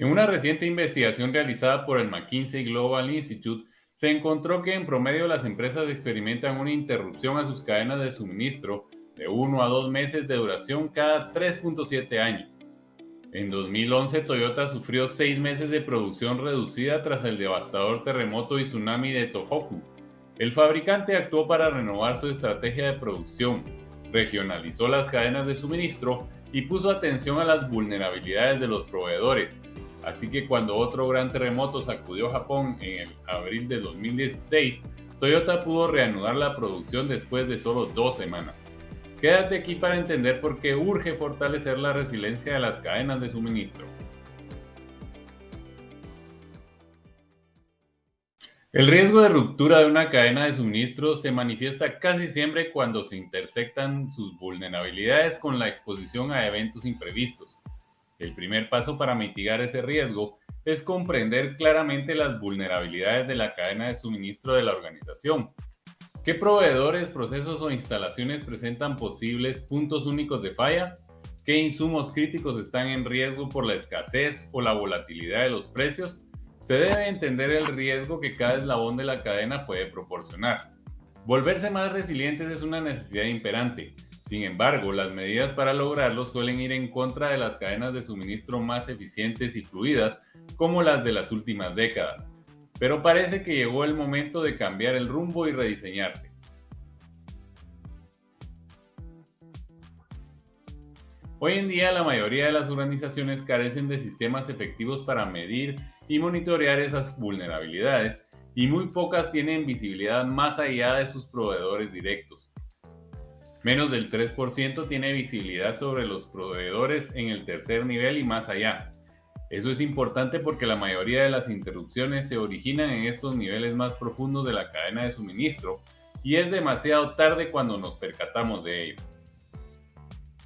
En una reciente investigación realizada por el McKinsey Global Institute, se encontró que en promedio las empresas experimentan una interrupción a sus cadenas de suministro de 1 a 2 meses de duración cada 3.7 años. En 2011, Toyota sufrió 6 meses de producción reducida tras el devastador terremoto y tsunami de Tohoku. El fabricante actuó para renovar su estrategia de producción, regionalizó las cadenas de suministro y puso atención a las vulnerabilidades de los proveedores, Así que cuando otro gran terremoto sacudió Japón en el abril de 2016, Toyota pudo reanudar la producción después de solo dos semanas. Quédate aquí para entender por qué urge fortalecer la resiliencia de las cadenas de suministro. El riesgo de ruptura de una cadena de suministro se manifiesta casi siempre cuando se intersectan sus vulnerabilidades con la exposición a eventos imprevistos el primer paso para mitigar ese riesgo es comprender claramente las vulnerabilidades de la cadena de suministro de la organización. ¿Qué proveedores, procesos o instalaciones presentan posibles puntos únicos de falla? ¿Qué insumos críticos están en riesgo por la escasez o la volatilidad de los precios? Se debe entender el riesgo que cada eslabón de la cadena puede proporcionar. Volverse más resilientes es una necesidad imperante, sin embargo, las medidas para lograrlo suelen ir en contra de las cadenas de suministro más eficientes y fluidas como las de las últimas décadas. Pero parece que llegó el momento de cambiar el rumbo y rediseñarse. Hoy en día la mayoría de las organizaciones carecen de sistemas efectivos para medir y monitorear esas vulnerabilidades y muy pocas tienen visibilidad más allá de sus proveedores directos. Menos del 3% tiene visibilidad sobre los proveedores en el tercer nivel y más allá. Eso es importante porque la mayoría de las interrupciones se originan en estos niveles más profundos de la cadena de suministro y es demasiado tarde cuando nos percatamos de ello.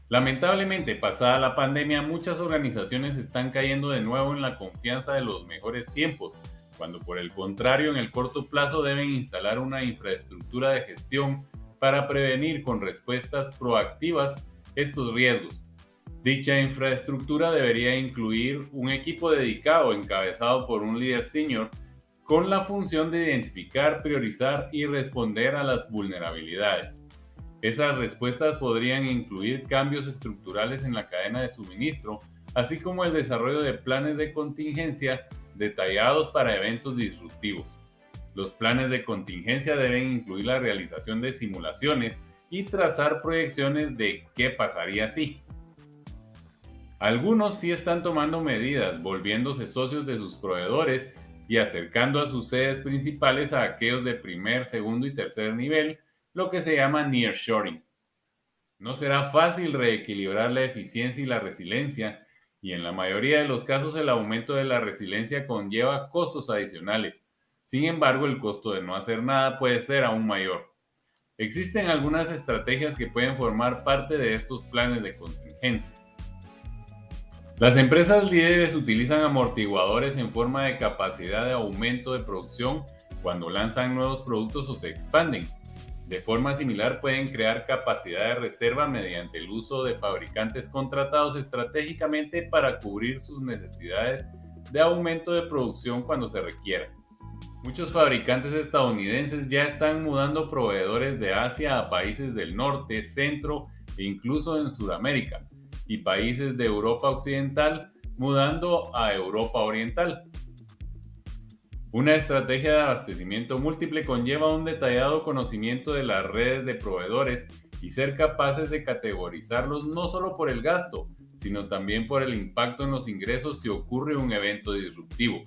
Lamentablemente, pasada la pandemia, muchas organizaciones están cayendo de nuevo en la confianza de los mejores tiempos, cuando por el contrario en el corto plazo deben instalar una infraestructura de gestión para prevenir con respuestas proactivas estos riesgos. Dicha infraestructura debería incluir un equipo dedicado encabezado por un líder senior con la función de identificar, priorizar y responder a las vulnerabilidades. Esas respuestas podrían incluir cambios estructurales en la cadena de suministro, así como el desarrollo de planes de contingencia detallados para eventos disruptivos. Los planes de contingencia deben incluir la realización de simulaciones y trazar proyecciones de qué pasaría si. Algunos sí están tomando medidas, volviéndose socios de sus proveedores y acercando a sus sedes principales a aquellos de primer, segundo y tercer nivel, lo que se llama nearshoring. No será fácil reequilibrar la eficiencia y la resiliencia, y en la mayoría de los casos el aumento de la resiliencia conlleva costos adicionales, sin embargo, el costo de no hacer nada puede ser aún mayor. Existen algunas estrategias que pueden formar parte de estos planes de contingencia. Las empresas líderes utilizan amortiguadores en forma de capacidad de aumento de producción cuando lanzan nuevos productos o se expanden. De forma similar pueden crear capacidad de reserva mediante el uso de fabricantes contratados estratégicamente para cubrir sus necesidades de aumento de producción cuando se requiera. Muchos fabricantes estadounidenses ya están mudando proveedores de Asia a países del norte, centro e incluso en Sudamérica, y países de Europa Occidental mudando a Europa Oriental. Una estrategia de abastecimiento múltiple conlleva un detallado conocimiento de las redes de proveedores y ser capaces de categorizarlos no solo por el gasto, sino también por el impacto en los ingresos si ocurre un evento disruptivo.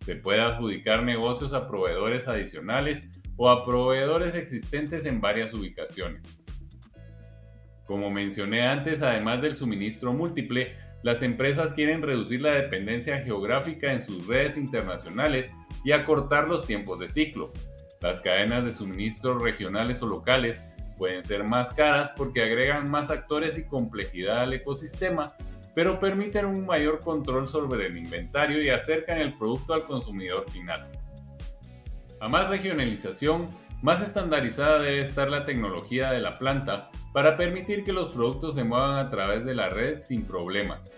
Se puede adjudicar negocios a proveedores adicionales o a proveedores existentes en varias ubicaciones. Como mencioné antes, además del suministro múltiple, las empresas quieren reducir la dependencia geográfica en sus redes internacionales y acortar los tiempos de ciclo. Las cadenas de suministro regionales o locales pueden ser más caras porque agregan más actores y complejidad al ecosistema pero permiten un mayor control sobre el inventario y acercan el producto al consumidor final. A más regionalización, más estandarizada debe estar la tecnología de la planta para permitir que los productos se muevan a través de la red sin problemas.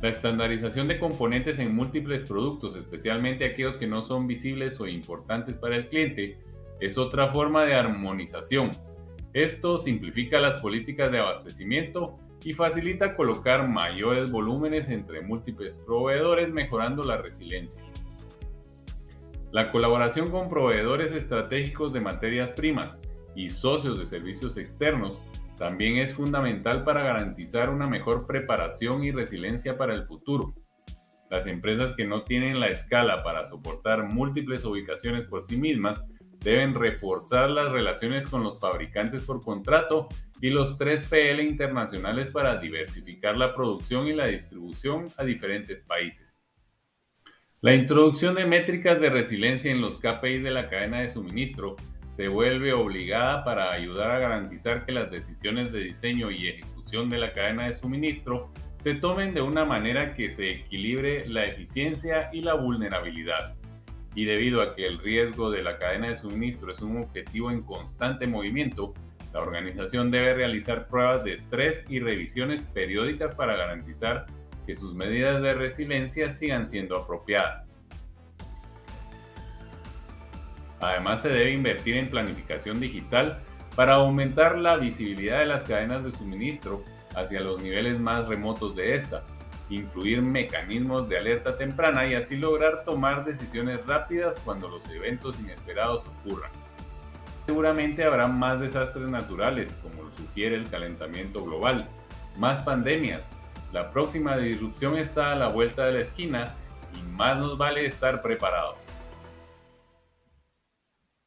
La estandarización de componentes en múltiples productos, especialmente aquellos que no son visibles o importantes para el cliente, es otra forma de armonización. Esto simplifica las políticas de abastecimiento y facilita colocar mayores volúmenes entre múltiples proveedores, mejorando la resiliencia. La colaboración con proveedores estratégicos de materias primas y socios de servicios externos también es fundamental para garantizar una mejor preparación y resiliencia para el futuro. Las empresas que no tienen la escala para soportar múltiples ubicaciones por sí mismas deben reforzar las relaciones con los fabricantes por contrato y los 3PL internacionales para diversificar la producción y la distribución a diferentes países. La introducción de métricas de resiliencia en los KPIs de la cadena de suministro se vuelve obligada para ayudar a garantizar que las decisiones de diseño y ejecución de la cadena de suministro se tomen de una manera que se equilibre la eficiencia y la vulnerabilidad y debido a que el riesgo de la cadena de suministro es un objetivo en constante movimiento, la organización debe realizar pruebas de estrés y revisiones periódicas para garantizar que sus medidas de resiliencia sigan siendo apropiadas. Además, se debe invertir en planificación digital para aumentar la visibilidad de las cadenas de suministro hacia los niveles más remotos de esta, incluir mecanismos de alerta temprana y así lograr tomar decisiones rápidas cuando los eventos inesperados ocurran. Seguramente habrá más desastres naturales, como lo sugiere el calentamiento global, más pandemias. La próxima disrupción está a la vuelta de la esquina y más nos vale estar preparados.